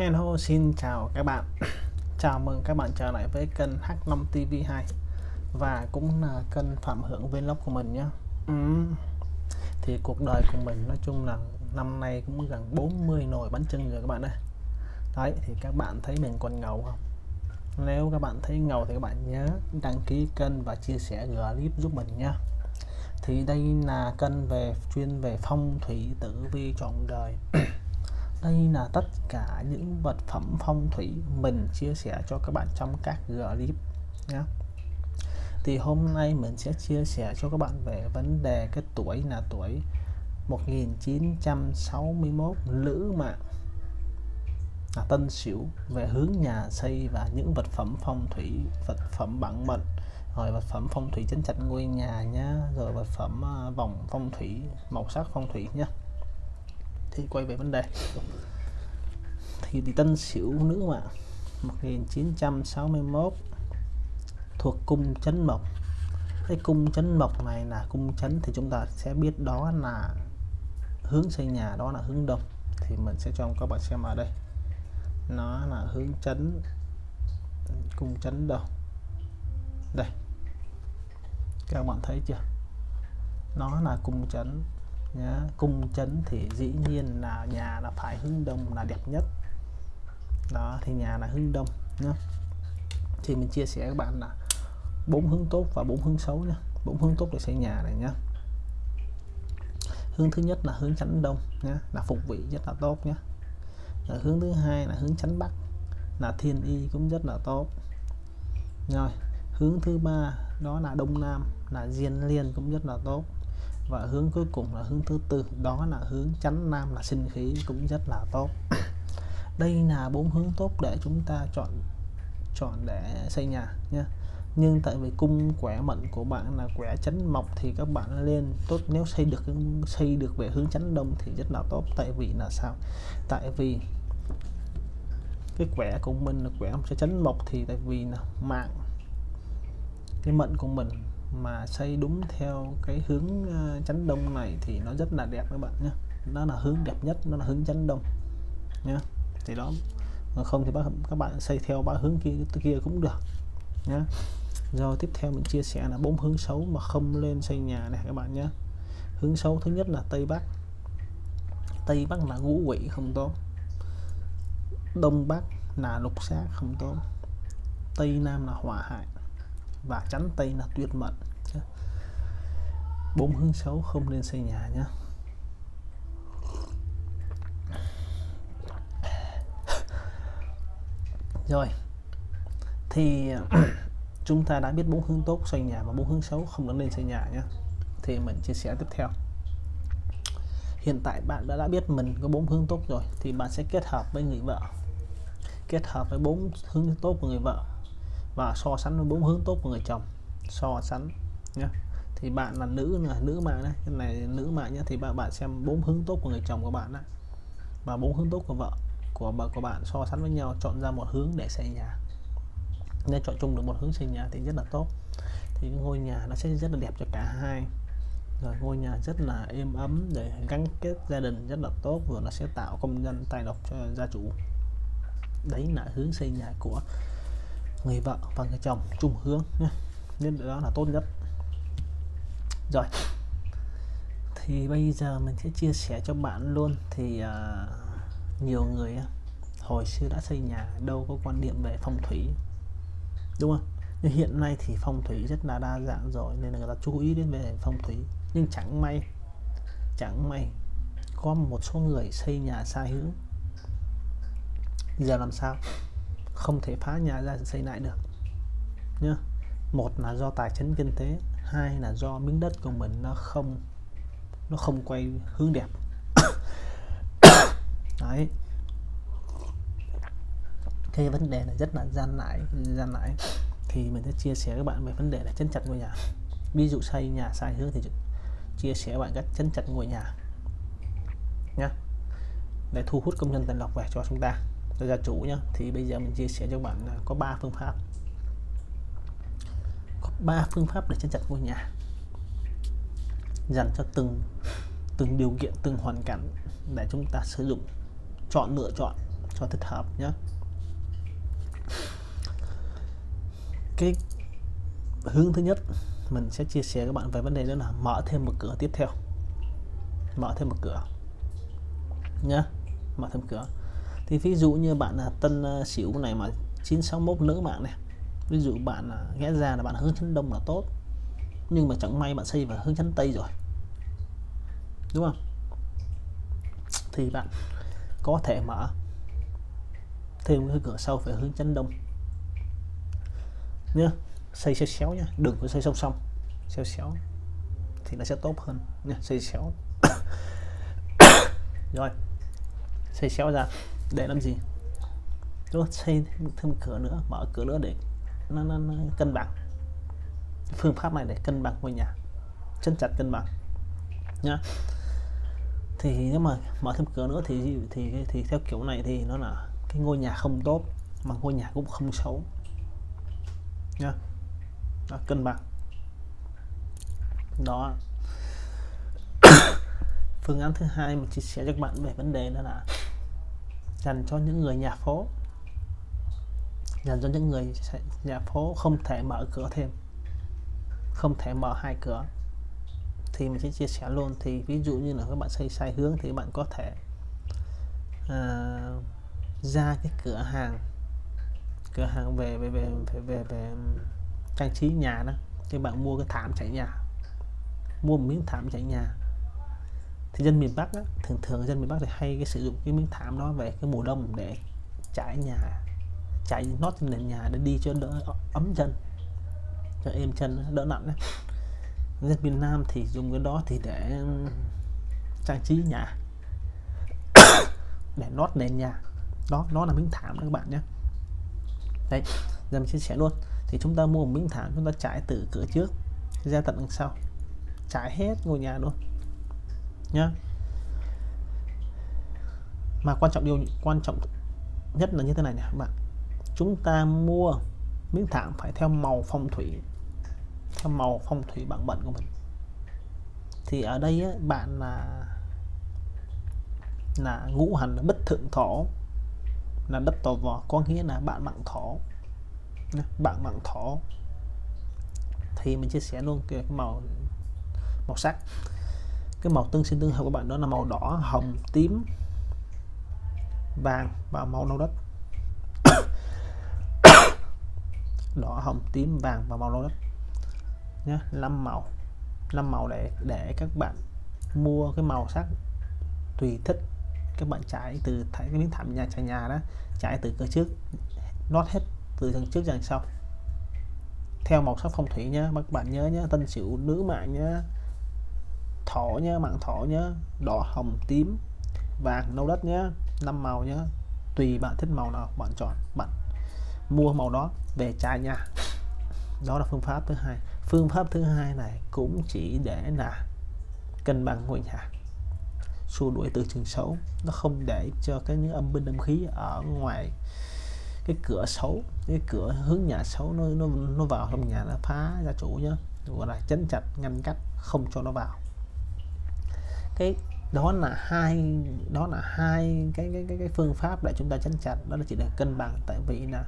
Hello, xin chào các bạn. Chào mừng các bạn trở lại với kênh H5 TV2 Và cũng là kênh Phạm Hưởng Vlog của mình nhé. Ừ. Thì cuộc đời của mình nói chung là năm nay cũng gần 40 nồi bánh trưng rồi các bạn ơi. Đấy, thì các bạn thấy mình còn ngầu không? Nếu các bạn thấy ngầu thì các bạn nhớ đăng ký kênh và chia sẻ clip giúp mình nhé. Thì đây là kênh về chuyên về phong thủy, tử vi, trọn đời đây là tất cả những vật phẩm phong thủy mình chia sẻ cho các bạn trong các clip nhé. Thì hôm nay mình sẽ chia sẻ cho các bạn về vấn đề cái tuổi là tuổi 1961 lữ mạng. Là tân sửu về hướng nhà xây và những vật phẩm phong thủy, vật phẩm bản mệnh. Rồi vật phẩm phong thủy chấn chặt ngôi nhà nhá, rồi vật phẩm à, vòng phong thủy, màu sắc phong thủy nhá thì quay về vấn đề. Thì, thì tân sửu nữ mà 1961 thuộc cung chấn mộc. Cái cung chấn mộc này là cung chấn thì chúng ta sẽ biết đó là hướng xây nhà đó là hướng đông. Thì mình sẽ cho các bạn xem ở đây. Nó là hướng chấn cung chấn đông. Đây. Các bạn thấy chưa? Nó là cung chấn nhá. Cung chấn thì dĩ nhiên là nhà là phải hướng đông là đẹp nhất. Đó, thì nhà là hướng đông nhá. Thì mình chia sẻ các bạn là bốn hướng tốt và bốn hướng xấu nhá. Bốn hướng tốt để xây nhà này nhá. Hướng thứ nhất là hướng chánh đông nhá, là phục vị rất là tốt nhá. Rồi hướng thứ hai là hướng chánh bắc, là thiên y cũng rất là tốt. Rồi, hướng thứ ba đó là đông nam, là diên liên cũng rất là tốt và hướng cuối cùng là hướng thứ tư. Đó là hướng chánh nam là sinh khí, cũng rất là tốt. Đây là bốn hướng tốt để chúng ta chọn chọn để xây nhà nha nhưng tại vì cung quẻ mệnh của bạn là quẻ chánh mộc thì các bạn lên tốt, nếu xây được xây được về hướng chánh đông thì rất là tốt. Tại vì là sao? Tại vì cái quẻ của mình là quẻ sẽ chánh mộc thì tại vì là mạng, cái mệnh của mình mà xây đúng theo cái hướng ờ, chánh đông này thì nó rất là đẹp các bạn nhé nó là hướng đẹp nhất, nó là hướng chánh đông nhé thì đó không thì các bạn xây theo ba hướng kia kia cũng được nhé rồi tiếp theo mình chia sẻ là bốn hướng xấu mà không lên xây nhà này các bạn nhé hướng xấu thứ nhất là tây bắc. Tây bắc là ngũ quỷ không tốt. Đông bắc là lục sát không tốt. Tây nam là hỏa hại và chắn tây là tuyệt mệnh bốn hướng xấu không nên xây nhà nhé rồi. Thì, chúng ta đã biết bốn hướng tốt xây nhà và bốn hướng xấu không nên xây nhà nhé thì mình chia sẻ tiếp theo. Hiện tại bạn đã đã biết mình có bốn hướng tốt rồi, thì bạn sẽ kết hợp với người vợ. Kết hợp với bốn hướng tốt của người vợ và so sánh với bốn hướng tốt của người chồng. So sánh nhé thì bạn là nữ là nữ mạng đấy. Cái này nữ mạng nhé thì bạn bạn xem bốn hướng tốt của người chồng của bạn đấy và bốn hướng tốt của vợ của vợ, của bạn so sánh với nhau, chọn ra một hướng để xây nhà. Nên chọn chung được một hướng xây nhà thì rất là tốt. Thì ngôi nhà nó sẽ rất là đẹp cho cả hai. Rồi ngôi nhà rất là êm ấm để gắn kết gia đình rất là tốt, vừa nó sẽ tạo công nhân tài lộc cho gia chủ. Đấy là hướng xây nhà của người vợ và người chồng chung hướng nhé. Nên đó là tốt nhất. Rồi. Thì bây giờ mình sẽ chia sẻ cho bạn luôn. Thì uh, nhiều người hồi xưa đã xây nhà đâu có quan điểm về phong thủy đúng không? Nhưng hiện nay thì phong thủy rất là đa dạng rồi nên là người ta chú ý đến về phong thủy. Nhưng chẳng may chẳng may có một số người xây nhà sai hướng. Giờ làm sao? Không thể phá nhà ra xây lại được, nhá. Một là do tài chính kinh tế, hai là do miếng đất của mình nó không nó không quay hướng đẹp. Đấy. Cái vấn đề này rất là gian nải gian nải. Thì mình sẽ chia sẻ các bạn về vấn đề là chân chặt ngôi nhà. Ví dụ xây nhà sai hướng thì chia sẻ bạn cách chân chặt ngôi nhà nhé để thu hút công nhân tận lọc về cho chúng ta cho gia chủ nhé thì bây giờ mình chia sẻ cho bạn có 3 phương pháp. Có 3 phương pháp để chân chặt ngôi nhà. Dành cho từng từng điều kiện từng hoàn cảnh để chúng ta sử dụng. Chọn lựa chọn cho thích hợp nhé cái hướng thứ nhất mình sẽ chia sẻ các bạn về vấn đề đó là mở thêm một cửa tiếp theo. Mở thêm một cửa nhé, mở thêm cửa thì ví dụ như bạn là tân ờ, xỉu này mà 961 nữ mạng này, ví dụ bạn ghé ra là bạn hướng chấn đông là tốt, nhưng mà chẳng may bạn xây vào hướng chấn tây rồi. Đúng không? Thì bạn có thể mở thêm cái cửa sau về hướng chấn đông. Nhá xây xéo xéo nhá đừng có xây song song, xéo xéo thì nó sẽ tốt hơn. Nhá xây xéo. Rồi, xây xéo ra để làm gì? Rồi xây thêm cửa nữa mở cửa nữa để nó, nó, nó cân bằng. Phương pháp này để cân bằng ngôi nhà chân chặt cân bằng nhá. Thì nếu mà mở thêm cửa nữa thì thì thì theo kiểu này thì nó là cái ngôi nhà không tốt mà ngôi nhà cũng không xấu nhá. Đó, cân bằng. Đó. Phương án thứ hai mình chia sẻ cho các bạn về vấn đề đó là dành cho những người nhà phố. Dành cho những người nhà phố không thể mở cửa thêm không thể mở hai cửa. Thì mình sẽ chia sẻ luôn. Thì ví dụ như là các bạn xây sai hướng thì bạn có thể uh, ra cái cửa hàng cửa hàng về về về về về, về trang trí nhà đó. Thì bạn mua cái thảm trải nhà mua một miếng thảm trải nhà thì dân miền Bắc á, thường thường dân miền Bắc thì hay cái sử dụng cái miếng thảm đó về cái mùa đông để trải nhà trải nót trên nền nhà để đi cho đỡ ấm chân cho êm chân đỡ nặng đấy dân miền Nam thì dùng cái đó thì để trang trí nhà để nót nền nhà. Đó nó là miếng thảm đó các bạn nhé. Đây giờ mình chia sẻ luôn. Thì chúng ta mua một miếng thảm chúng ta trải từ cửa trước ra tận đằng sau trải hết ngôi nhà luôn nhá. Mà quan trọng điều quan trọng nhất là như thế này nè các bạn. Chúng ta mua miếng thảm phải theo màu phong thủy theo màu phong thủy bản mệnh của mình. Thì ở đây á, bạn là là ngũ hành là bất thượng thổ là đất tò vò có nghĩa là bạn bằng thổ. Bạn bằng thổ. Thì mình chia sẻ luôn cái màu màu sắc cái màu tương sinh tương hợp của bạn đó là màu đỏ hồng tím vàng và màu nâu đất. Đỏ hồng tím vàng và màu nâu đất. Nhé năm màu. Năm màu để để các bạn mua cái màu sắc tùy thích. Các bạn trải từ thấy cái miếng thảm nhà trải nhà đó trải từ cửa trước nót hết từ đằng trước đằng sau. Theo màu sắc phong thủy nhé các bạn nhớ nhé tân sửu nữ mạng nhé thổ nhé mạng thổ nhé đỏ hồng tím, vàng nâu đất nhé năm màu nhé tùy bạn thích màu nào bạn chọn, bạn mua màu đó về trải nhà. Đó là phương pháp thứ hai. Phương pháp thứ hai này cũng chỉ để là cân bằng ngôi nhà, xua đuổi từ trường xấu. Nó không để cho cái những âm binh âm khí ở ngoài cái cửa xấu, cái cửa hướng nhà xấu nó nó nó vào trong nhà nó phá gia chủ nhá. Gọi là chấn chặt, ngăn cách, không cho nó vào cái đó là hai đó là hai cái cái cái, cái phương pháp để chúng ta chấn chặt đó là chỉ để cân bằng tại vì là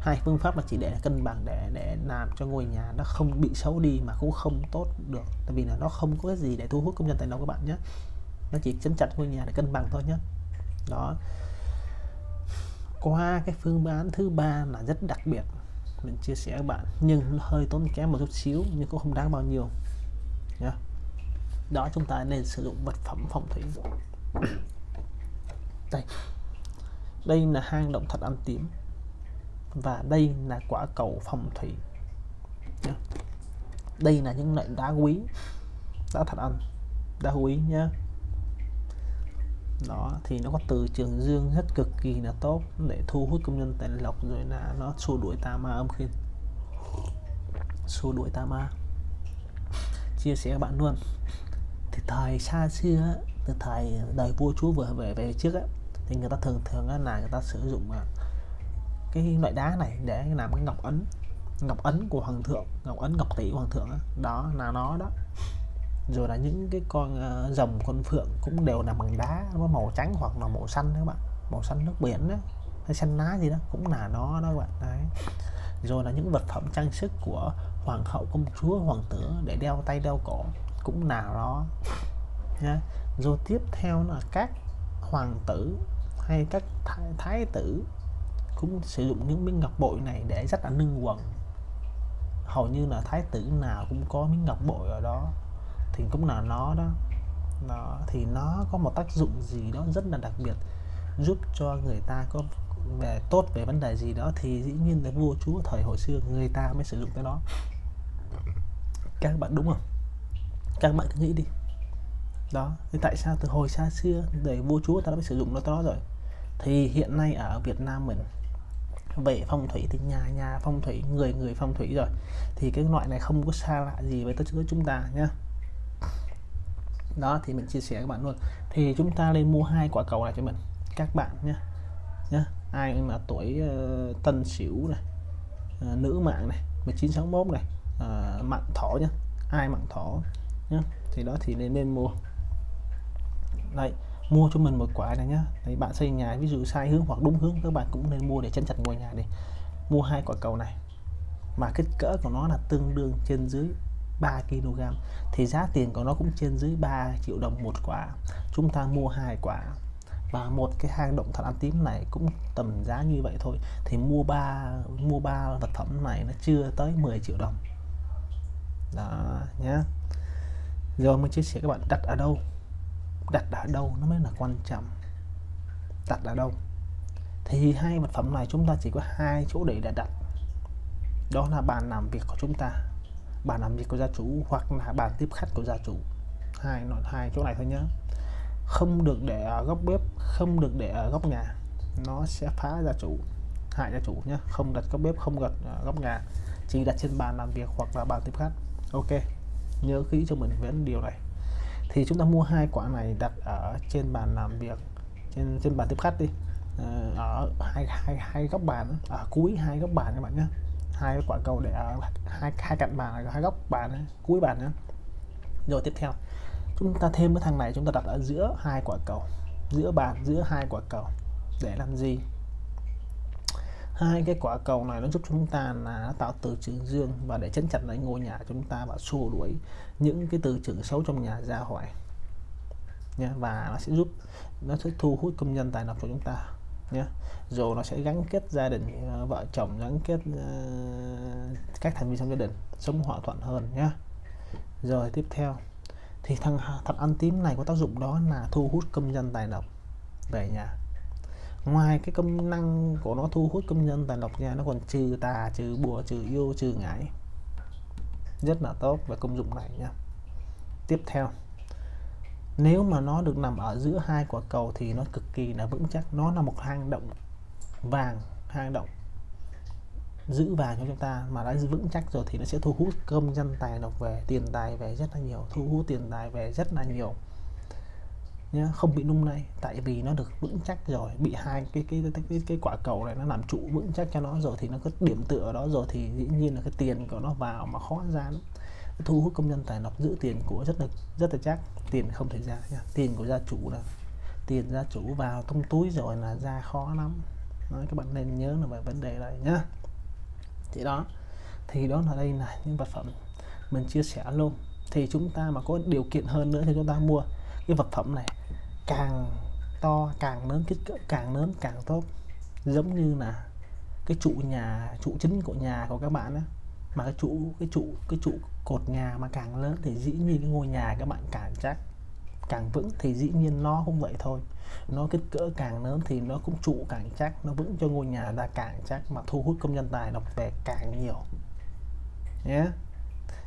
hai phương pháp là chỉ để cân bằng để để làm cho ngôi nhà nó không bị xấu đi mà cũng không tốt được. Tại vì là nó không có cái gì để thu hút công nhân tài đâu các bạn nhé nó chỉ chấn chặt ngôi nhà để cân bằng thôi nhé đó. Qua cái phương án thứ ba là rất đặc biệt mình chia sẻ các bạn nhưng hơi tốn kém một chút xíu nhưng cũng không đáng bao nhiêu nhé đó chúng ta nên sử dụng vật phẩm phong thủy đây. Đây là hang động thật ăn tím. Và đây là quả cầu phong thủy đây là những loại đá quý. Đá thật ăn đá quý nhá. đó, thì nó có từ trường dương rất cực kỳ là tốt để thu hút công nhân tài lộc rồi là nó xua đuổi tà ma âm khiên. Xua đuổi tà ma. Chia sẻ các bạn luôn thì thời xa xưa từ thời đời vua chúa vừa về về trước á, thì người ta thường thường là người ta sử dụng à, cái loại đá này để làm cái ngọc ấn ngọc ấn của hoàng thượng ngọc ấn ngọc tỷ của hoàng thượng đó, đó là nó đó. Rồi là những cái con uh, rồng con phượng cũng đều là bằng đá nó màu trắng hoặc là màu xanh các bạn. Màu xanh nước biển đó hay xanh lá gì đó cũng là nó đó các bạn. Đấy. Rồi là những vật phẩm trang sức của hoàng hậu công chúa hoàng tử để đeo tay đeo cổ cũng nào đó, nha. rồi tiếp theo là các hoàng tử hay các thái, thái tử cũng sử dụng những miếng ngọc bội này để rất là nâng quần. Hầu như là thái tử nào cũng có miếng ngọc bội ở đó. Thì cũng là nó đó. Nó thì nó có một tác dụng gì đó rất là đặc biệt giúp cho người ta có về tốt về vấn đề gì đó thì dĩ nhiên là vua chúa thời hồi xưa người ta mới sử dụng cái đó. Các bạn đúng không? Các bạn cứ nghĩ đi. Đó thì tại sao từ hồi xa xưa để vua chúa ta đã mới sử dụng nó đó rồi? Thì hiện nay ở Việt Nam mình về phong thủy thì nhà nhà phong thủy người người phong thủy rồi. Thì cái loại này không có xa lạ gì với tất cả chúng ta nhá. Đó thì mình chia sẻ các bạn luôn. Thì chúng ta lên mua hai quả cầu này cho mình các bạn nhé nhá ai mà tuổi uh, tân sửu này uh, nữ mạng này 1961 này ờ, uh, mạng thỏ nhá. Ai mạng thỏ? Nhá. Thì đó, thì nên nên mua. Đây mua cho mình một quả này nhá. Đấy, bạn xây nhà, ví dụ sai hướng hoặc đúng hướng, các bạn cũng nên mua để chân chặt ngôi nhà đi mua hai quả cầu này, mà kích cỡ của nó là tương đương trên dưới 3 kg thì giá tiền của nó cũng trên dưới 3 triệu đồng một quả. Chúng ta mua hai quả, và một cái hang động thật ăn tím này cũng tầm giá như vậy thôi. Thì mua ba mua ba vật phẩm này nó chưa tới 10 triệu đồng. Đó nhé rồi mới chia sẻ các bạn, đặt ở đâu? Đặt ở đâu nó mới là quan trọng? Đặt ở đâu? Thì hai vật phẩm này chúng ta chỉ có hai chỗ để đặt. Đó là bàn làm việc của chúng ta, bàn làm việc của gia chủ hoặc là bàn tiếp khách của gia chủ. Hai nội hai chỗ này thôi nhé không được để ở góc bếp, không được để ở góc nhà, nó sẽ phá gia chủ, hại gia chủ nhé không đặt góc bếp, không đặt ờ, góc nhà, chỉ đặt trên bàn làm việc hoặc là bàn tiếp khách. Ok nhớ kỹ cho mình vẫn điều này. Thì chúng ta mua hai quả này đặt ở trên bàn làm việc, trên trên bàn tiếp khách đi. Ờ, ở hai hai hai góc bàn ở cuối hai góc bàn các bạn nhé hai quả cầu để ở hai hai cạnh bàn, hai góc bàn cuối bàn nhé rồi tiếp theo, chúng ta thêm cái thằng này chúng ta đặt ở giữa hai quả cầu, giữa bàn, giữa hai quả cầu để làm gì? Hai cái quả cầu này nó giúp chúng ta là tạo từ trường dương và để chấn chặt lại ngôi nhà chúng ta và xua đuổi những cái từ trường xấu trong nhà ra khỏi nha và nó sẽ giúp nó sẽ thu hút công nhân tài lộc của chúng ta nhé rồi nó sẽ gắn kết gia đình ờ, vợ chồng gắn kết uh, các thành viên trong gia đình sống hòa thuận hơn nhé rồi tiếp theo thì thằng thật ăn tím này có tác dụng đó là thu hút công dân tài lộc về nhà ngoài cái công năng của nó thu hút công nhân tài lộc ra, nó còn trừ tà, trừ bùa, trừ yêu, trừ ngải. Rất là tốt về công dụng này nha. Tiếp theo, nếu mà nó được nằm ở giữa hai quả cầu thì nó cực kỳ là vững chắc. Nó là một hang động vàng, hang động giữ vàng cho chúng ta mà đã vững chắc rồi thì nó sẽ thu hút công dân tài lộc về, tiền tài về rất là nhiều, thu hút tiền tài về rất là nhiều nhá không bị nung này. Tại vì nó được vững chắc rồi bị hai cái cái cái cái, cái quả cầu này nó làm trụ vững chắc cho nó. Rồi thì nó có điểm tựa ở đó rồi thì dĩ nhiên là cái tiền của nó vào mà khó ra lắm. Thu hút công nhân tài lộc giữ tiền của rất là rất là chắc. Tiền không thể ra nha. Tiền của gia chủ là tiền gia chủ vào trong túi rồi là ra khó lắm. Nói các bạn nên nhớ là về vấn đề này nhá. Thì đó. Thì đó là đây là những vật phẩm mình chia sẻ luôn. Thì chúng ta mà có điều kiện hơn nữa thì chúng ta mua cái vật phẩm này càng to, càng lớn kích cỡ, càng lớn càng tốt. Giống như là cái trụ nhà, trụ chính của nhà của các bạn á. Mà cái trụ cái trụ cái trụ cột nhà mà càng lớn thì dĩ nhiên cái ngôi nhà các bạn càng chắc, càng vững thì dĩ nhiên nó cũng vậy thôi. Nó kích cỡ càng lớn thì nó cũng trụ càng chắc, nó vững cho ngôi nhà ta càng chắc mà thu hút công nhân tài đọc về càng nhiều. Nhé yeah.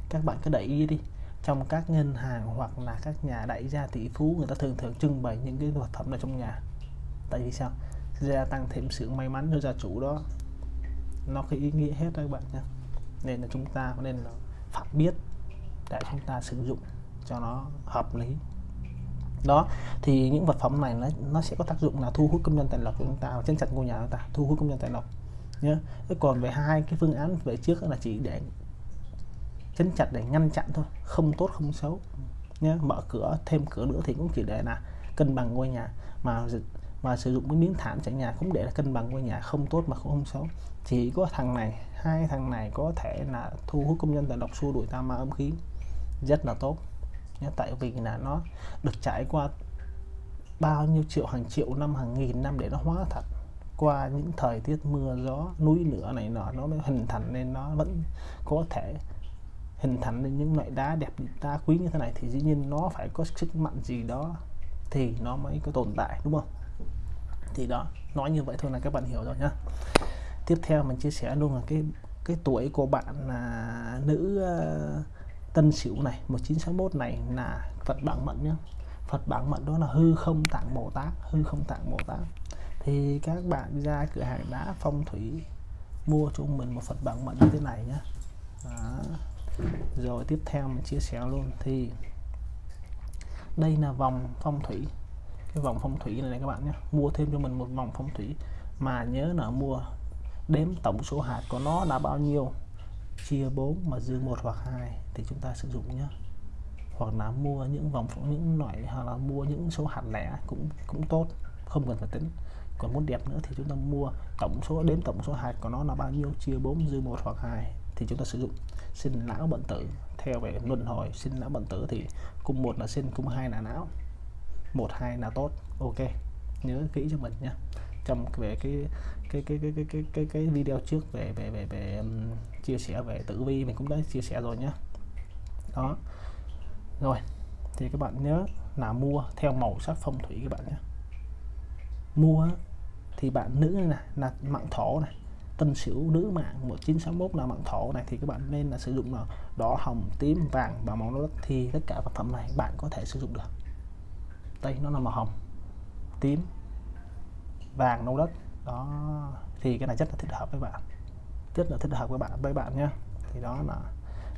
các bạn cứ để ý đi trong các ngân hàng hoặc là các nhà đại gia tỷ phú người ta thường thường trưng bày những cái vật phẩm ở trong nhà. Tại vì sao? Gia tăng thêm sự may mắn cho gia chủ đó. Nó có ý nghĩa hết các bạn nhé. Nên là chúng ta nên là phải biết để chúng ta sử dụng cho nó hợp lý. Đó thì những vật phẩm này nó, nó sẽ có tác dụng là thu hút công nhân tài lộc của chúng ta trên chặt ngôi nhà chúng ta thu hút công nhân tài lộc nhé. Còn về hai cái phương án về trước là chỉ để chấn chặt để ngăn chặn thôi, không tốt, không xấu. Nhé mở cửa, thêm cửa nữa thì cũng chỉ để là cân bằng ngôi nhà. Mà mà sử dụng cái miếng thảm trải nhà cũng để là cân bằng ngôi nhà, không tốt mà cũng không xấu. Chỉ có thằng này, hai thằng này có thể là thu hút công nhân tàn độc xua đuổi ta ma âm khí. Rất là tốt. Nhé tại vì là nó được trải qua bao nhiêu triệu, hàng triệu năm, hàng nghìn năm để nó hóa thật. Qua những thời tiết mưa gió, núi lửa này nọ, nó mới hình thành nên nó vẫn có thể hình thành nên những loại đá đẹp đá quý như thế này thì dĩ nhiên nó phải có sức mạnh gì đó thì nó mới có tồn tại đúng không? Thì đó nói như vậy thôi là các bạn hiểu rồi nhá. Tiếp theo mình chia sẻ luôn là cái cái tuổi của bạn là nữ uh, tân sửu này 1961 này là Phật bản mệnh nhá. Phật bản mệnh đó là hư không tạng Bồ Tát hư không tạng Bồ Tát. Thì các bạn ra cửa hàng đá phong thủy mua cho mình một Phật bản mệnh như thế này nhá. Đó rồi tiếp theo mình chia sẻ luôn. Thì đây là vòng phong thủy. Cái vòng phong thủy này, này các bạn nhé. Mua thêm cho mình một vòng phong thủy mà nhớ là mua đếm tổng số hạt của nó là bao nhiêu? Chia 4 mà dư một hoặc hai thì chúng ta sử dụng nhé. Hoặc là mua những vòng những loại hoặc là mua những số hạt lẻ cũng cũng tốt. Không cần phải tính. Còn muốn đẹp nữa thì chúng ta mua tổng số đếm tổng số hạt của nó là bao nhiêu? Chia 4 dư một hoặc hai thì chúng ta sử dụng sinh lão bệnh tử. Theo về luân hồi sinh lão bệnh tử thì cung một là sinh cung hai là não. Một hai là tốt. Ok. Nhớ kỹ cho mình nhé trong về cái cái cái cái cái cái cái, cái video trước về về về về um, chia sẻ về tử vi mình cũng đã chia sẻ rồi nhé đó. Rồi. Thì các bạn nhớ là mua theo màu sắc phong thủy các bạn nhé. Mua thì bạn nữ này là mạng thổ này tân sửu nữ mạng 1961 là mạng thổ này thì các bạn nên là sử dụng là đỏ hồng tím vàng và màu đất thì tất cả vật phẩm này bạn có thể sử dụng được. Đây nó là màu hồng tím vàng nâu đất. Đó thì cái này rất là thích hợp với bạn. Rất là thích hợp với bạn với bạn nhé thì đó là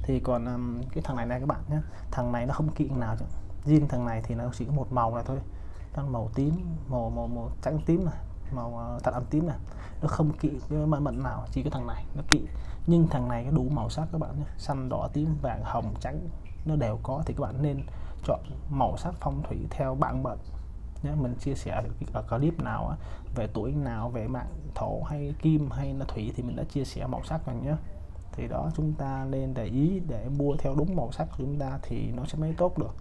thì còn um, cái thằng này này các bạn nhé thằng này nó không kiện nào chứ. Riêng thằng này thì nó chỉ có một màu này thôi. Đang màu tím màu màu màu trắng tím này màu ờ, thật âm tím này. Nó không kỵ cái mã mệnh nào, chỉ có thằng này nó kỵ. Nhưng thằng này có đủ màu sắc các bạn nhé. Xanh, đỏ, tím, vàng, hồng, trắng, nó đều có thì các bạn nên chọn màu sắc phong thủy theo bạn mệnh nhé. Mình chia sẻ ở ờ, clip nào về tuổi nào, về mạng thổ hay kim hay là thủy thì mình đã chia sẻ màu sắc rồi nhé. Thì đó, chúng ta nên để ý để mua theo đúng màu sắc của chúng ta thì nó sẽ mới tốt được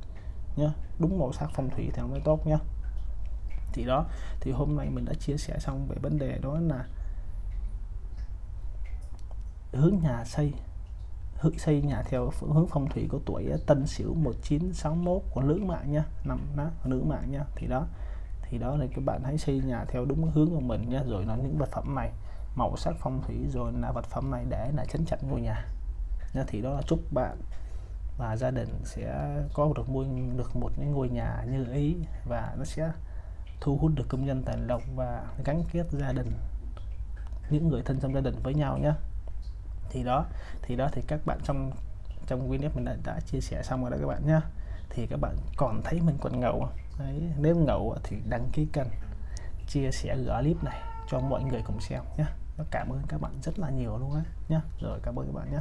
nhé. Đúng màu sắc phong thủy thì nó mới tốt nhé thì đó. Thì hôm nay mình đã chia sẻ xong về vấn đề đó là hướng nhà xây, hướng xây nhà theo hướng phong thủy của tuổi Tân Sửu 1961 của nữ mạng nha nằm đó nữ mạng nha. Thì đó thì đó là các bạn hãy xây nhà theo đúng hướng của mình nhé rồi là những vật phẩm này, màu sắc phong thủy, rồi là vật phẩm này để là chấn chặn ngôi nhà nha. Thì đó là chúc bạn và gia đình sẽ có được mua được một cái ngôi nhà như ý và nó sẽ thu hút được công nhân tài lộc và gắn kết gia đình những người thân trong gia đình với nhau nhé. Thì đó thì đó thì các bạn trong trong video mình đã, đã chia sẻ xong rồi đó các bạn nhé. Thì các bạn còn thấy mình còn ngầu Đấy, nếu ngầu thì đăng ký kênh chia sẻ gỡ clip này cho mọi người cùng xem nhé. Cảm ơn các bạn rất là nhiều luôn á nhé. Rồi cảm ơn các bạn nhé.